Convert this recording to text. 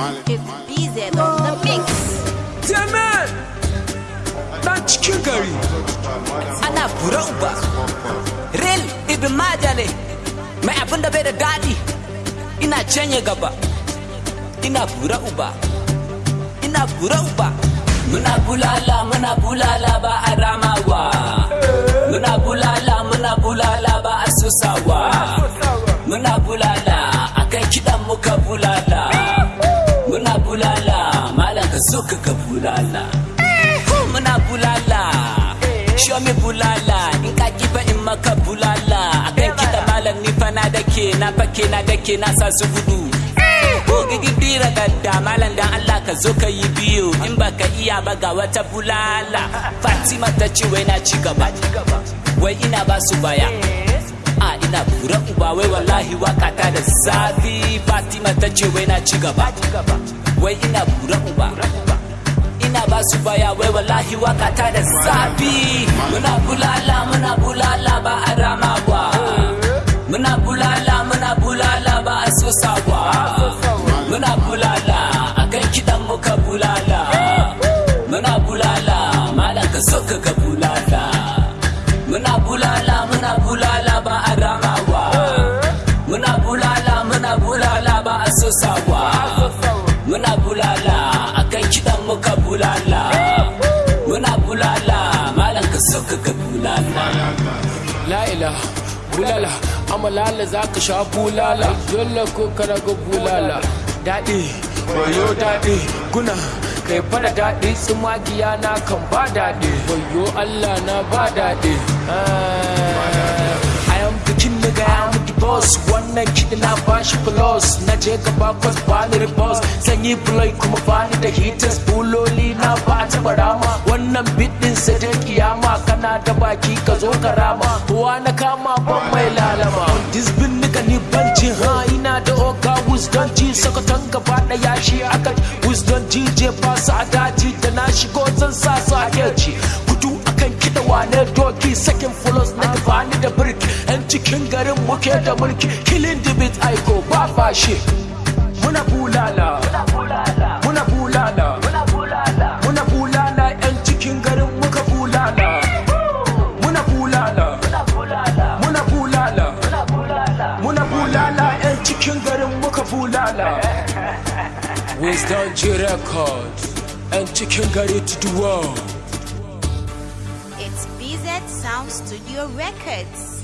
It's BZ on the mix. Temen Dan cikin gari ana bura uba. Real ibn majale. Mai abin da bai da daɗi ina canye gaba. Ina bura uba. Ina bura muna bulala muna bulala ba a ramawa ka bulala. Muna bulala. Show me bulala? In ka kifa in maka bulala. Akan kiɗa malam ni fa na dake na fake na dake na sa su gudu. Ko gigi bira gadda. Malam dan Allah ka zo ka yi biyu in baka iya ba ga wata bulala. Fatima ta ce wai na ci gaba. Wai ina ba su baya. A ina bura uba. Wai wallahi waƙa ta da zafi. Fatima ta ce wai na ci gaba. Wai ina bura uba. Ina ba su baya wai wallahi waƙa ta da zafi. Muna bulala muna bulala ba a ramawa. Muna bulala muna bulala ba a sosawa muna bulala akan kidan muka bulala. Muna bulala malam ka so ka ga bulala. Muna bulala muna bulala ba a ramawa. Muna bulala muna bulala ba a sosawa muna bulala La ilaha bulala amalala za ka sha bulala. Dole ko kana ga bulala. Daɗi wayo daɗi guna kai fara daɗi tsumagiya na kan ba daɗi. Wayo Allah na ba daɗi. The boss. Wannan kiɗi na bashi plus. Na je gaba kwas bani da boss sanyi bloy kuma bani da hitters buloli na ba ta barama wannan bidin sai dai kiyama kana da baki ka zo ka rama. Kowa na kama ban mai lalama. This bin nika ni banci ha ina da wisdom ji sakatan gaba da yashi aka ji je ba su a daji da na shigo zan sa su a yaci kudu akan kiɗa wane doki sakin fulos na bani da birki. Yan cikin garin muke da mulki killing the beat aiko ba fashi. Muna bulala. Bulala yan cikin garin muka bulala wisdom G record. Yan cikin gari to the world. It's BZ Sound Studio Records.